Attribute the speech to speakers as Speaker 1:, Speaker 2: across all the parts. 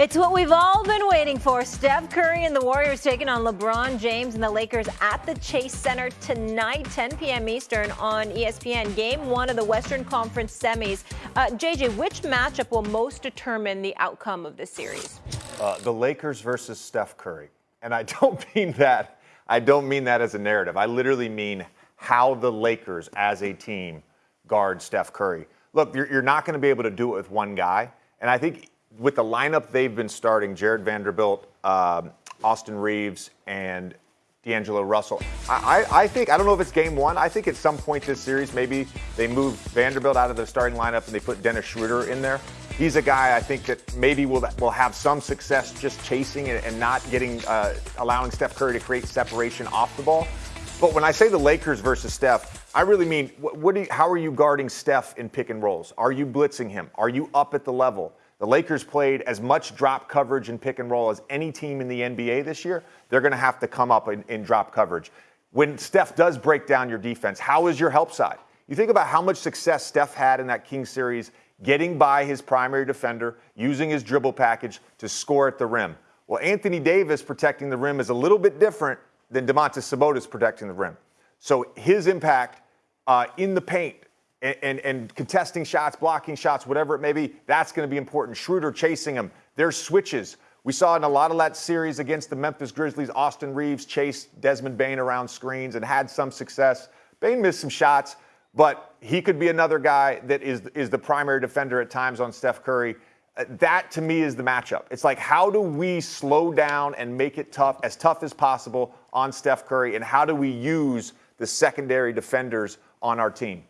Speaker 1: It's what we've all been waiting for. Steph Curry and the Warriors taking on LeBron James and the Lakers at the Chase Center tonight, 10 p.m. Eastern on ESPN. Game one of the Western Conference semis. Uh, JJ, which matchup will most determine the outcome of this series?
Speaker 2: Uh, the Lakers versus Steph Curry. And I don't mean that. I don't mean that as a narrative. I literally mean how the Lakers as a team guard Steph Curry. Look, you're, you're not going to be able to do it with one guy. And I think with the lineup they've been starting, Jarred Vanderbilt, um, Austin Reaves, and D'Angelo Russell. I, I, think, I don't know if it's game one. I think at some point this series, maybe they move Vanderbilt out of the starting lineup and they put Dennis Schroeder in there. He's a guy I think that maybe will, will have some success just chasing and, and not getting, uh, allowing Steph Curry to create separation off the ball. But when I say the Lakers versus Steph, I really mean, what, what you, how are you guarding Steph in pick and rolls? Are you blitzing him? Are you up at the level? The Lakers played as much drop coverage and pick and roll as any team in the NBA this year. They're going to have to come up in, in, drop coverage. When Steph does break down your defense, how is your help side? You think about how much success Steph had in that King series getting by his primary defender, using his dribble package to score at the rim. Well, Anthony Davis protecting the rim is a little bit different than Domantas Sabonis protecting the rim. So his impact uh, in the paint and, and, and, contesting shots, blocking shots, whatever it may be, that's going to be important. Schroeder chasing him. There's switches. We saw in a lot of that series against the Memphis Grizzlies, Austin Reaves chased Desmond Bane around screens and had some success. Bane missed some shots, but he could be another guy that is, is the primary defender at times on Steph Curry. Uh, that to me is the matchup. It's like, how do we slow down and make it tough, as tough as possible on Steph Curry, and how do we use the secondary defenders on our team?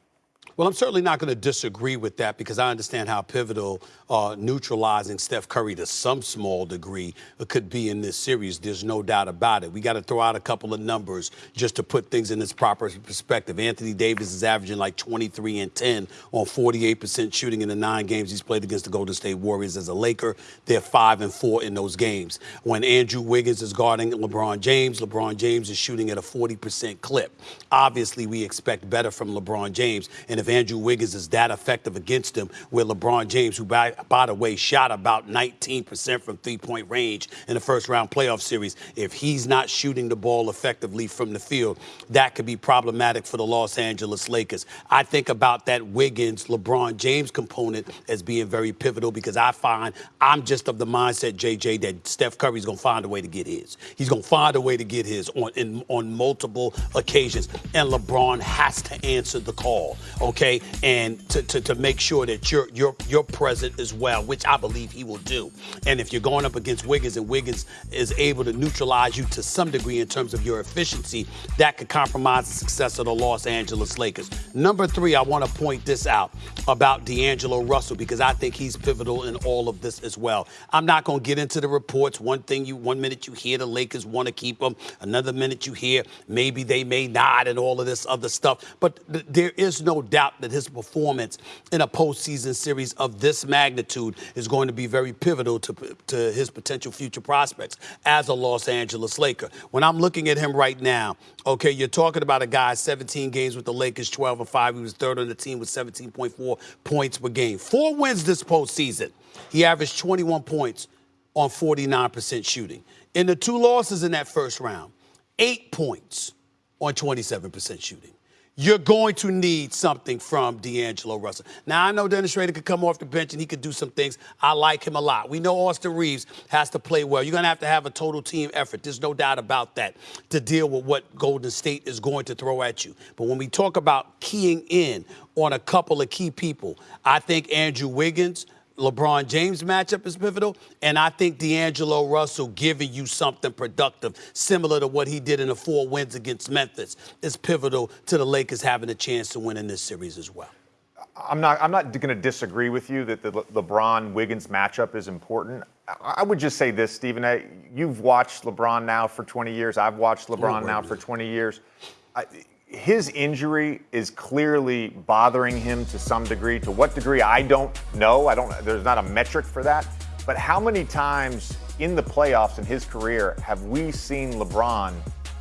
Speaker 3: Well, I'm certainly not going to disagree with that because I understand how pivotal uh, neutralizing Steph Curry to some small degree could be in this series. There's no doubt about it. We got to throw out a couple of numbers just to put things in its proper perspective. Anthony Davis is averaging like 23 and 10 on 48% shooting in the nine games he's played against the Golden State Warriors as a Laker. They're five and four in those games. When Andrew Wiggins is guarding LeBron James, LeBron James is shooting at a 40% clip. Obviously, we expect better from LeBron James. And if Andrew Wiggins is that effective against him, where LeBron James, who by, by the way shot about 19% from three point range in the first round playoff series, if he's not shooting the ball effectively from the field, that could be problematic for the Los Angeles Lakers. I think about that Wiggins LeBron James component as being very pivotal because I find I'm just of the mindset, JJ, that Steph Curry's going to find a way to get his. He's going to find a way to get his on in, on multiple occasions, and LeBron has to answer the call. Okay okay, and to, to, to make sure that you're you're you're present as well, which I believe he will do. And if you're going up against Wiggins and Wiggins is able to neutralize you to some degree in terms of your efficiency, that could compromise the success of the Los Angeles Lakers. Number three, I want to point this out about D'Angelo Russell because I think he's pivotal in all of this as well. I'm not going to get into the reports. One thing you one minute you hear the Lakers want to keep him, another minute you hear maybe they may not, and all of this other stuff. But th- there is no doubt doubt that his performance in a postseason series of this magnitude is going to be very pivotal to, to his potential future prospects as a Los Angeles Laker. When I'm looking at him right now, okay, you're talking about a guy 17 games with the Lakers, 12 and 5. He was third on the team with 17.4 points per game. Four wins this postseason. He averaged 21 points on 49% shooting. In the two losses in that first round, eight points on 27% shooting you're going to need something from D'Angelo Russell. Now, I know Dennis Schroeder could come off the bench and he could do some things. I like him a lot. We know Austin Reaves has to play well. You're going to have to have a total team effort. There's no doubt about that to deal with what Golden State is going to throw at you. But when we talk about keying in on a couple of key people, I think Andrew Wiggins – LeBron James matchup is pivotal, and I think D'Angelo Russell giving you something productive, similar to what he did in the four wins against Memphis, is pivotal to the Lakers having a chance to win in this series as well.
Speaker 2: I'm not. I'm not going to disagree with you that the LeBron Wiggins matchup is important. I would just say this, Stephen. You've watched LeBron now for 20 years. I've watched LeBron now for 20 years his injury is clearly bothering him to some degree. To what degree, I don't know. I don't. There's not a metric for that. But how many times in the playoffs in his career have we seen LeBron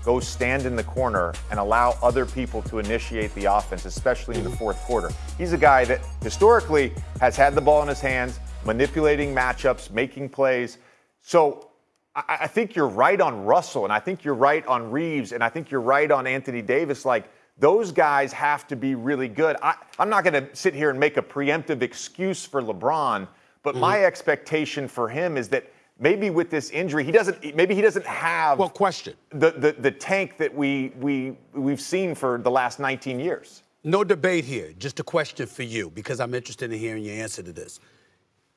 Speaker 2: go stand in the corner and allow other people to initiate the offense, especially in the fourth quarter? He's a guy that historically has had the ball in his hands, manipulating matchups, making plays. So I, I think you're right on Russell, and I think you're right on Reaves, and I think you're right on Anthony Davis. Like, those guys have to be really good. I, am not going to sit here and make a preemptive excuse for LeBron, but mm-hmm. my expectation for him is that maybe with this injury, he doesn't. Maybe he doesn't have.
Speaker 3: Well, question.
Speaker 2: The the, the tank that we we we've seen for the last 19 years.
Speaker 3: No debate here. Just a question for you because I'm interested in hearing your answer to this.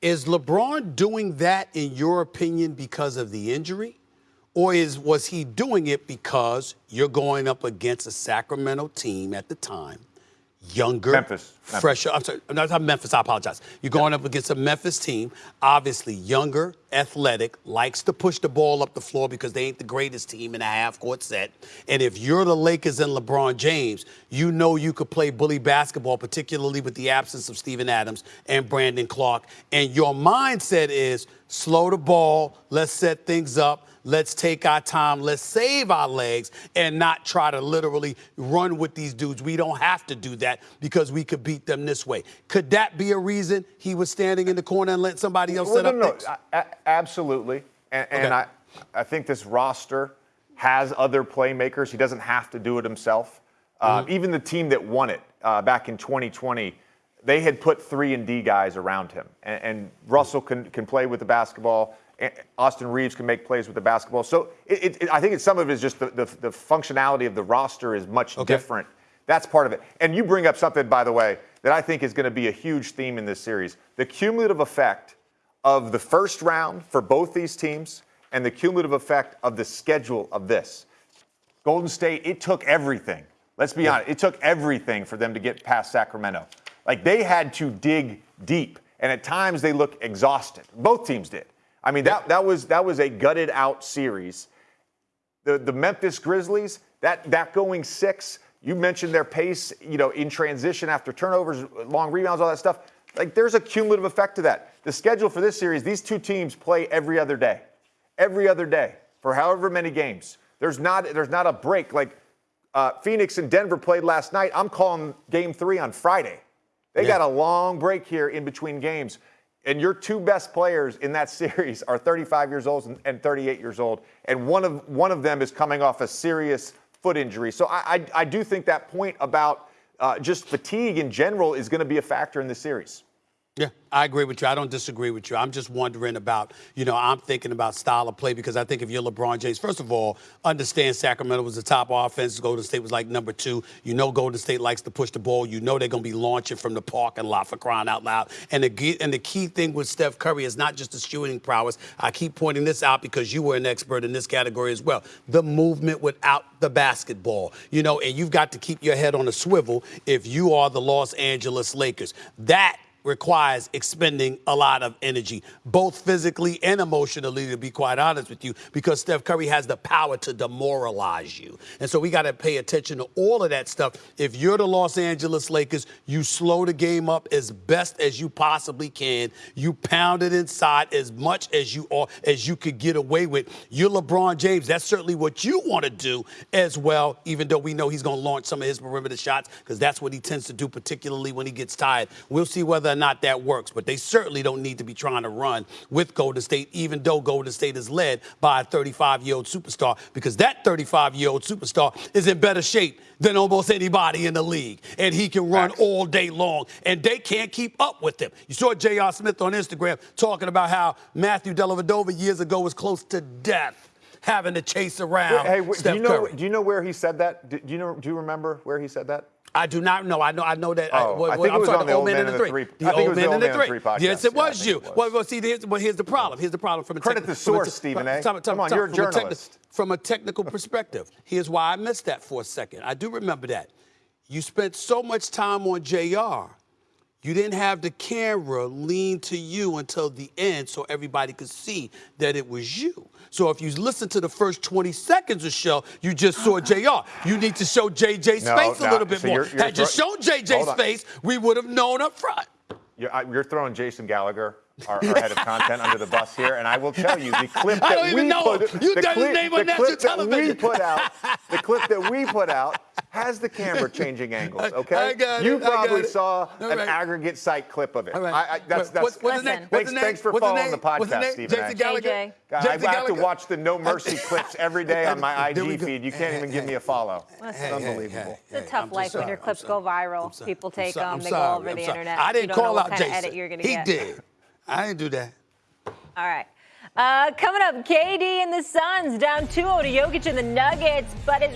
Speaker 3: Is LeBron doing that, in your opinion, because of the injury? Or is was he doing it because you're going up against a Sacramento team at the time younger,
Speaker 2: Memphis,
Speaker 3: fresher. I'm sorry, I'm not talking Memphis. I apologize. You're going up against a Memphis team, obviously younger, athletic, likes to push the ball up the floor because they ain't the greatest team in a half-court set. And if you're the Lakers and LeBron James, you know you could play bully basketball, particularly with the absence of Steven Adams and Brandon Clarke. And your mindset is slow the ball, let's set things up Let's take our time. Let's save our legs and not try to literally run with these dudes. We don't have to do that because we could beat them this way. Could that be a reason he was standing in the corner and let somebody else
Speaker 2: well,
Speaker 3: set
Speaker 2: no,
Speaker 3: up
Speaker 2: no? No, absolutely. And, and okay. I, I think this roster has other playmakers. He doesn't have to do it himself. Uh, mm-hmm. even the team that won it uh, back in 2020, they had put three and D guys around him, and, and Russell can can play with the basketball. Austin Reaves can make plays with the basketball. So it, it, I think it's, some of it is just the, the, the, functionality of the roster is much okay. different. That's part of it. And you bring up something, by the way, that I think is going to be a huge theme in this series the cumulative effect of the first round for both these teams and the cumulative effect of the schedule of this. Golden State, it took everything. Let's be yeah. honest, it took everything for them to get past Sacramento. Like they had to dig deep, and at times they looked exhausted. Both teams did. I mean, that, that, was, that was a gutted out series. The, the Memphis Grizzlies, that, that going six, you mentioned their pace, you know, in transition after turnovers, long rebounds, all that stuff. Like, there's a cumulative effect to that. The schedule for this series, these two teams play every other day, every other day for however many games. There's not, there's not a break. Like, uh, Phoenix and Denver played last night. I'm calling game three on Friday. They yeah. got a long break here in between games and your two best players in that series are 35 years old and 38 years old, and one of one of them is coming off a serious foot injury. So I, I, I do think that point about uh, just fatigue in general is going to be a factor in the series.
Speaker 3: Yeah, I agree with you. I don't disagree with you. I'm just wondering about, you know, I'm thinking about style of play because I think if you're LeBron James, first of all, understand Sacramento was the top offense. Golden State was like number two. You know, Golden State likes to push the ball. You know, they're going to be launching from the parking lot for crying out loud. And the and the key thing with Steph Curry is not just the shooting prowess. I keep pointing this out because you were an expert in this category as well. The movement without the basketball, you know, and you've got to keep your head on a swivel if you are the Los Angeles Lakers. That requires expending a lot of energy, both physically and emotionally, to be quite honest with you, because Steph Curry has the power to demoralize you. And so we got to pay attention to all of that stuff. If you're the Los Angeles Lakers, you slow the game up as best as you possibly can. You pound it inside as much as you are as you could get away with. You're LeBron James. That's certainly what you want to do as well, even though we know he's going to launch some of his perimeter shots, because that's what he tends to do, particularly when he gets tired. We'll see whether or not that works, but they certainly don't need to be trying to run with Golden State, even though Golden State is led by a 35 year old superstar, because that 35 year old superstar is in better shape than almost anybody in the league. And he can run all day long, and they can't keep up with him. You saw J.R. Smith on Instagram talking about how Matthew Dellavedova years ago was close to death having to chase around.
Speaker 2: Hey, do you know? Do you know where he said that? Do you know? Do you remember where he said that?
Speaker 3: I do not know. I know. I know that.
Speaker 2: Oh, I, well, I think I'm it was on the old man, and the three.
Speaker 3: The old man and the three.
Speaker 2: podcast.
Speaker 3: Yes, it was you. Well, well, see, here's, well, here's the problem. Here's the problem from a
Speaker 2: credit the source, Stephen A. Come on, you're a journalist.
Speaker 3: From a technical perspective, here's why I missed that for a second. I do remember that. You spent so much time on Jr. You didn't have the camera lean to you until the end so everybody could see that it was you. So if you listen to the first 20 seconds of show, you just saw uh-huh. JR. You need to show JJ's no, face a little bit so more. You're, you're Had you shown JJ's face, we would have known up front.
Speaker 2: You're, you're, throwing Jason Gallagher our, our head of content under the bus here, and I will tell you the clip that we put,
Speaker 3: him. You
Speaker 2: the clip,
Speaker 3: name on
Speaker 2: the
Speaker 3: national
Speaker 2: clip that we
Speaker 3: television.
Speaker 2: put out, the clip that we put out has the camera changing angles. Okay,
Speaker 3: I got
Speaker 2: you
Speaker 3: it, I got
Speaker 2: probably
Speaker 3: it.
Speaker 2: saw
Speaker 3: All
Speaker 2: an
Speaker 3: right.
Speaker 2: aggregate site clip of it.
Speaker 3: All right.
Speaker 2: I, I, that's, that's,
Speaker 3: what's, what's his name? What's his
Speaker 2: Thanks-
Speaker 3: name?
Speaker 2: for
Speaker 3: What's
Speaker 2: following
Speaker 3: name?
Speaker 2: the podcast,
Speaker 3: What's?
Speaker 2: Stephen
Speaker 3: Jason Gallagher.
Speaker 1: JJ.
Speaker 2: God, I,
Speaker 3: Jason
Speaker 2: I have to watch the No Mercy clips every day on my IG feed. You can't even give me a follow. It's
Speaker 3: Hey, hey,
Speaker 2: unbelievable.
Speaker 1: It's a tough life when your clips go viral. People take them, they go over the internet.
Speaker 3: I
Speaker 1: You
Speaker 3: didn't
Speaker 1: don't know
Speaker 3: call
Speaker 1: what
Speaker 3: out Jason.
Speaker 1: you're gonna
Speaker 3: he
Speaker 1: get.
Speaker 3: did. I didn't do that.
Speaker 1: All right. Uh, coming up, KD and the Suns down 2-0 to Jokic and the Nuggets, but it's